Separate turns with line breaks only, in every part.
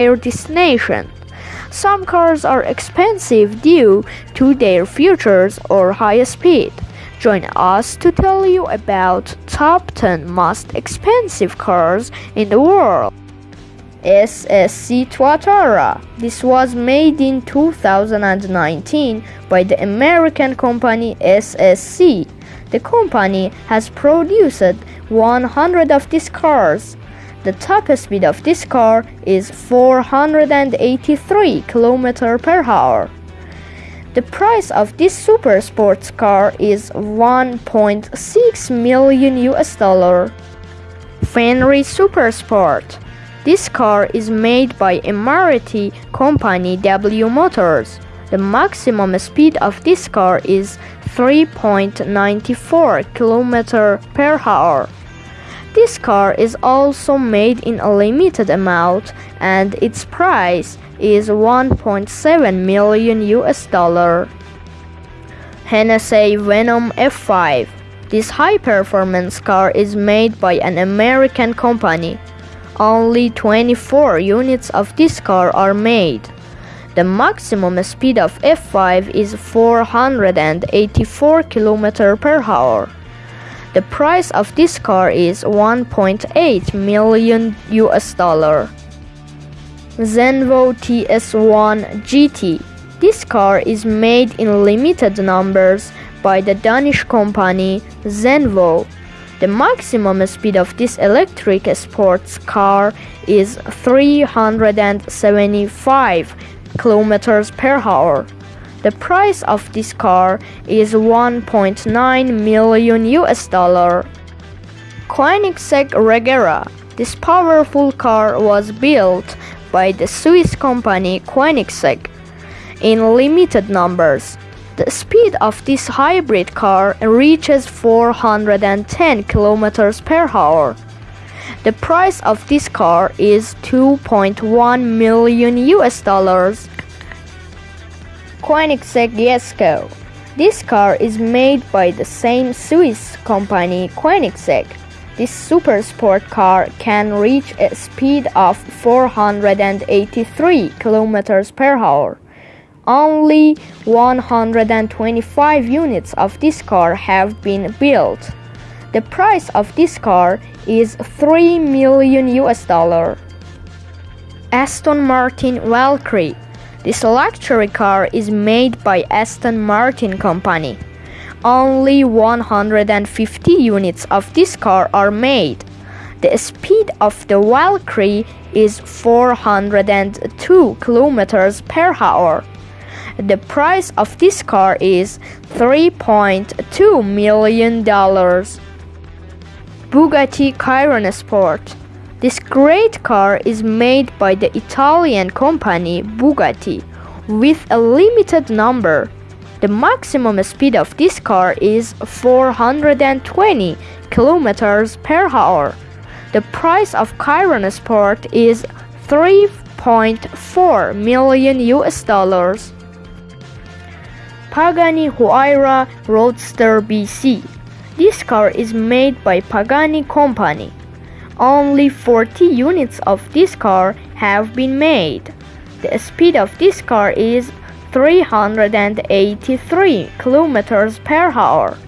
their destination. Some cars are expensive due to their features or high speed. Join us to tell you about top 10 most expensive cars in the world. SSC Tuatara. This was made in 2019 by the American company SSC. The company has produced 100 of these cars. The top speed of this car is 483 km per hour. The price of this super sports car is 1.6 million US dollar. Fenyr Super Sport. This car is made by Emirati company W Motors. The maximum speed of this car is 3.94 km per hour. This car is also made in a limited amount and its price is 1.7 million US dollar. Hennessey Venom F5 This high performance car is made by an American company. Only 24 units of this car are made. The maximum speed of F5 is 484 km per hour. The price of this car is 1.8 million US dollar. Zenvo TS1 GT. This car is made in limited numbers by the Danish company Zenvo. The maximum speed of this electric sports car is 375 kilometers per hour. The price of this car is 1.9 million US dollar. Koenigsegg Regera. This powerful car was built by the Swiss company Koenigsegg in limited numbers. The speed of this hybrid car reaches 410 km per hour. The price of this car is 2.1 million US dollars. Koenigsegg Jesko. This car is made by the same Swiss company Koenigsegg. This super sport car can reach a speed of 483 km per hour. Only 125 units of this car have been built. The price of this car is 3 million US dollar. Aston Martin Valkyrie. This luxury car is made by Aston Martin company. Only 150 units of this car are made. The speed of the Valkyrie is 402 km per hour. The price of this car is 3.2 million dollars. Bugatti Chiron Sport. This great car is made by the Italian company Bugatti with a limited number the maximum speed of this car is 420 kilometers per hour. The price of Chiron Sport is 3.4 million US dollars. Pagani Huayra Roadster BC. This car is made by Pagani Company. Only 40 units of this car have been made. The speed of this car is 383 kilometers per hour.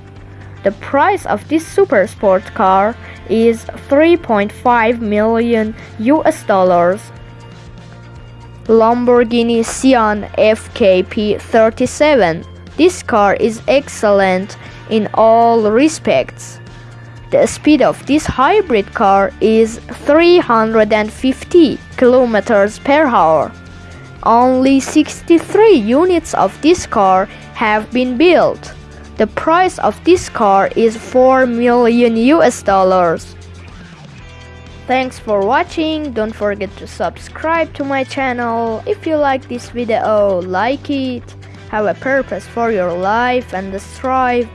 The price of this super sport car is 3.5 million US dollars. Lamborghini Sian FKP 37. This car is excellent in all respects. The speed of this hybrid car is 350 kilometers per hour. Only 63 units of this car have been built. The price of this car is 4 million US dollars. Thanks for watching. Don't forget to subscribe to my channel. If you like this video, like it. Have a purpose for your life and strive